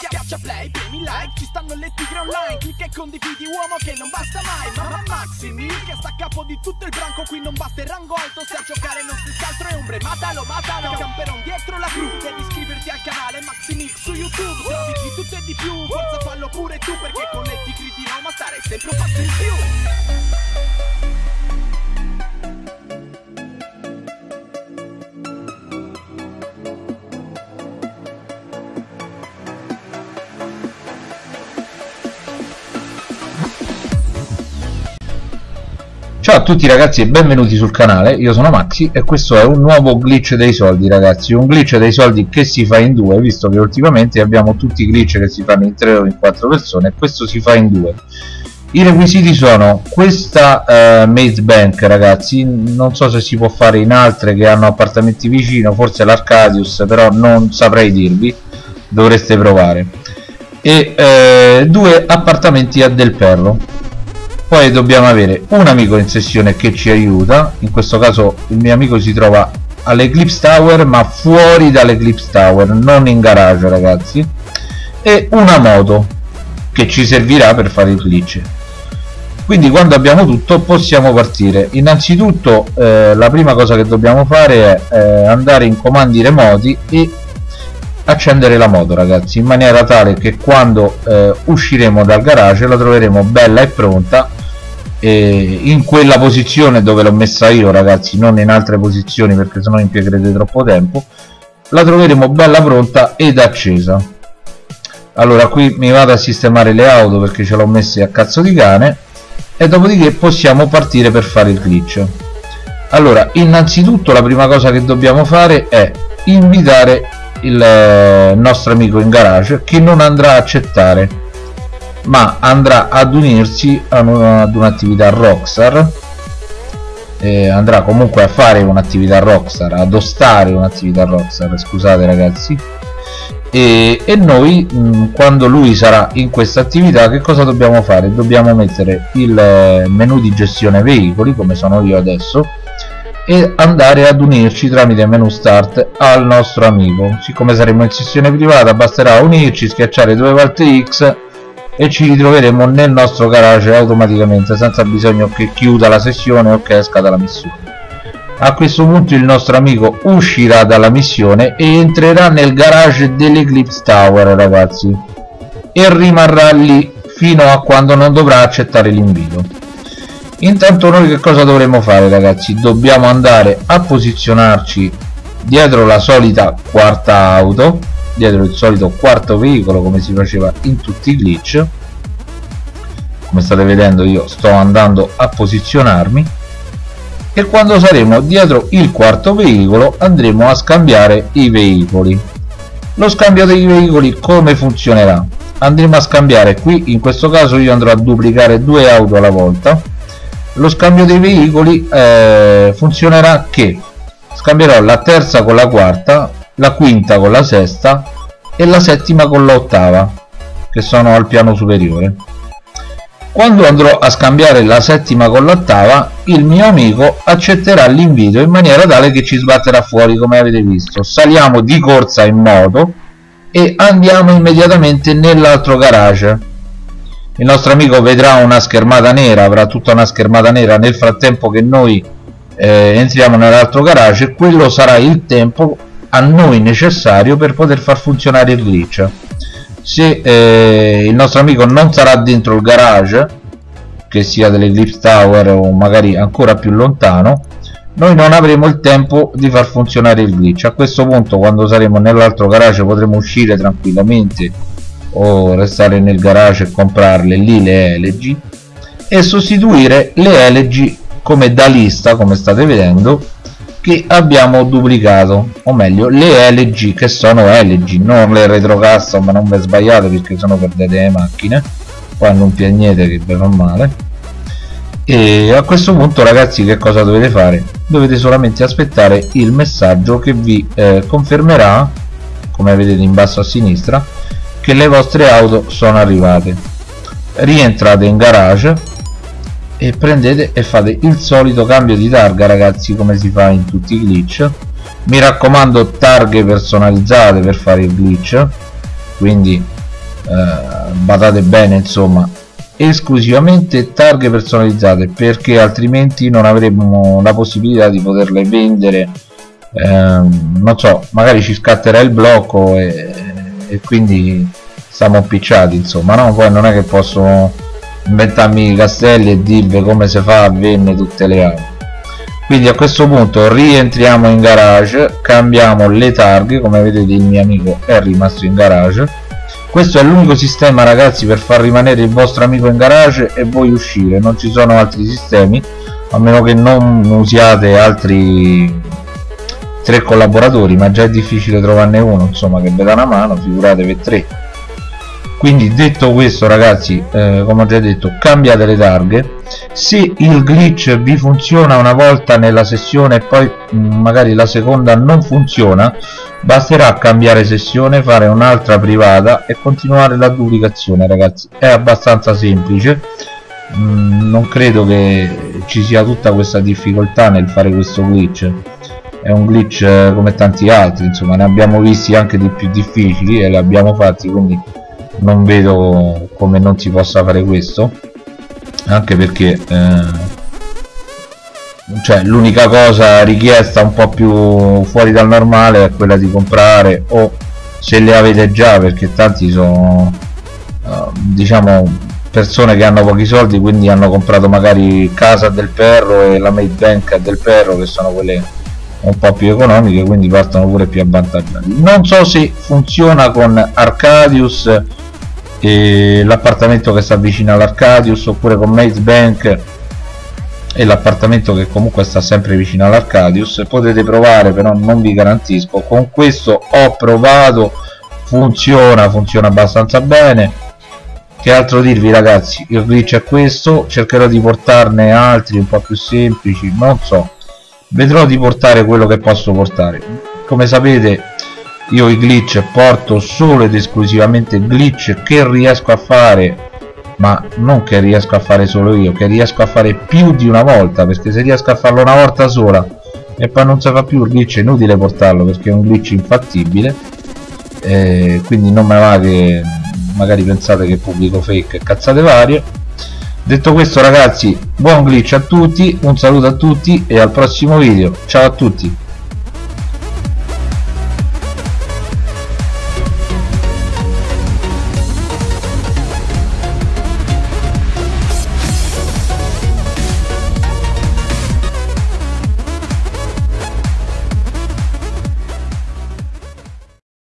Schiaccia play, premi like, ci stanno le tigre online. Clicca e condividi uomo che non basta mai. Mamma Maximi, che sta a capo di tutto il branco. Qui non basta il rango alto, se a giocare non si altro è ombre. Matalo, matalo, camperon dietro la cru. Devi iscriverti al canale Maximix su YouTube. Se di tutto e di più, forza fallo pure tu Perché con le tigri di Roma stare sempre un passo in più Ciao a tutti ragazzi e benvenuti sul canale, io sono Maxi e questo è un nuovo glitch dei soldi ragazzi, un glitch dei soldi che si fa in due, visto che ultimamente abbiamo tutti i glitch che si fanno in tre o in quattro persone e questo si fa in due. I requisiti sono questa eh, Maze Bank ragazzi, non so se si può fare in altre che hanno appartamenti vicino, forse l'Arcadius, però non saprei dirvi, dovreste provare. E eh, due appartamenti a Del Perro, poi dobbiamo avere un amico in sessione che ci aiuta. In questo caso il mio amico si trova all'Eclipse Tower ma fuori dall'Eclipse Tower non in garage ragazzi. E una moto che ci servirà per fare il glitch. Quindi quando abbiamo tutto possiamo partire. Innanzitutto eh, la prima cosa che dobbiamo fare è eh, andare in comandi remoti e accendere la moto ragazzi in maniera tale che quando eh, usciremo dal garage la troveremo bella e pronta e in quella posizione dove l'ho messa io ragazzi non in altre posizioni perché sennò impiegherete troppo tempo la troveremo bella pronta ed accesa. Allora qui mi vado a sistemare le auto perché ce l'ho messe a cazzo di cane e dopodiché possiamo partire per fare il glitch. Allora innanzitutto la prima cosa che dobbiamo fare è invitare il eh, nostro amico in garage che non andrà a accettare ma andrà ad unirsi ad un'attività Rockstar. Eh, andrà comunque a fare un'attività Rockstar ad ostare un'attività Rockstar scusate ragazzi. E, e noi mh, quando lui sarà in questa attività che cosa dobbiamo fare? dobbiamo mettere il eh, menu di gestione veicoli come sono io adesso e andare ad unirci tramite menu start al nostro amico. Siccome saremo in sessione privata basterà unirci schiacciare due volte X e ci ritroveremo nel nostro garage automaticamente senza bisogno che chiuda la sessione o che esca dalla missione. A questo punto il nostro amico uscirà dalla missione e entrerà nel garage dell'Eclipse Tower ragazzi e rimarrà lì fino a quando non dovrà accettare l'invito. Intanto noi che cosa dovremo fare ragazzi? Dobbiamo andare a posizionarci dietro la solita quarta auto dietro il solito quarto veicolo come si faceva in tutti i glitch. Come state vedendo io sto andando a posizionarmi. E quando saremo dietro il quarto veicolo andremo a scambiare i veicoli. Lo scambio dei veicoli come funzionerà? Andremo a scambiare qui in questo caso io andrò a duplicare due auto alla volta. Lo scambio dei veicoli eh, funzionerà che? Scambierò la terza con la quarta la quinta con la sesta e la settima con l'ottava che sono al piano superiore. Quando andrò a scambiare la settima con l'ottava il mio amico accetterà l'invito in maniera tale che ci sbatterà fuori come avete visto. Saliamo di corsa in moto e andiamo immediatamente nell'altro garage. Il nostro amico vedrà una schermata nera avrà tutta una schermata nera nel frattempo che noi eh, entriamo nell'altro garage. Quello sarà il tempo a noi necessario per poter far funzionare il glitch. Se eh, il nostro amico non sarà dentro il garage che sia dell'Eclipse Tower o magari ancora più lontano noi non avremo il tempo di far funzionare il glitch. A questo punto quando saremo nell'altro garage potremo uscire tranquillamente o restare nel garage e comprarle lì le LG e sostituire le LG come da lista come state vedendo che abbiamo duplicato o meglio le LG che sono LG non le retro custom ma non vi sbagliate perché sono per delle macchine qua non piagnete che vi fa male. E a questo punto ragazzi che cosa dovete fare? Dovete solamente aspettare il messaggio che vi eh, confermerà come vedete in basso a sinistra che le vostre auto sono arrivate. Rientrate in garage e prendete e fate il solito cambio di targa ragazzi come si fa in tutti i glitch. Mi raccomando targhe personalizzate per fare il glitch. Quindi eh, badate bene insomma. Esclusivamente targhe personalizzate perché altrimenti non avremmo la possibilità di poterle vendere. Ehm, non so magari ci scatterà il blocco e, e quindi siamo picciati insomma no? Poi non è che posso inventarmi i castelli e dirvi come si fa a vendere tutte le armi. Quindi a questo punto rientriamo in garage cambiamo le targhe come vedete il mio amico è rimasto in garage. Questo è l'unico sistema ragazzi per far rimanere il vostro amico in garage e voi uscire. Non ci sono altri sistemi a meno che non usiate altri tre collaboratori ma già è difficile trovarne uno insomma che vi dà una mano figuratevi tre quindi detto questo ragazzi eh, come ho già detto cambiate le targhe. Se il glitch vi funziona una volta nella sessione e poi mm, magari la seconda non funziona basterà cambiare sessione fare un'altra privata e continuare la duplicazione ragazzi. È abbastanza semplice. Mm, non credo che ci sia tutta questa difficoltà nel fare questo glitch. È un glitch eh, come tanti altri insomma ne abbiamo visti anche di più difficili e li abbiamo fatti quindi non vedo come non si possa fare questo anche perché eh, cioè l'unica cosa richiesta un po' più fuori dal normale è quella di comprare o se le avete già perché tanti sono uh, diciamo persone che hanno pochi soldi quindi hanno comprato magari Casa del Perro e la Made Bank del Perro che sono quelle un po' più economiche quindi partono pure più avvantaggiati. Non so se funziona con Arcadius l'appartamento che sta vicino all'Arcadius oppure con Maze Bank e l'appartamento che comunque sta sempre vicino all'Arcadius. Potete provare però non vi garantisco. Con questo ho provato funziona funziona abbastanza bene. Che altro dirvi ragazzi? Il glitch è questo cercherò di portarne altri un po' più semplici non so. Vedrò di portare quello che posso portare. Come sapete io i glitch porto solo ed esclusivamente glitch che riesco a fare ma non che riesco a fare solo io che riesco a fare più di una volta perché se riesco a farlo una volta sola e poi non si fa più il glitch è inutile portarlo perché è un glitch infattibile eh, quindi non me va che magari pensate che pubblico fake cazzate varie. Detto questo ragazzi buon glitch a tutti un saluto a tutti e al prossimo video. Ciao a tutti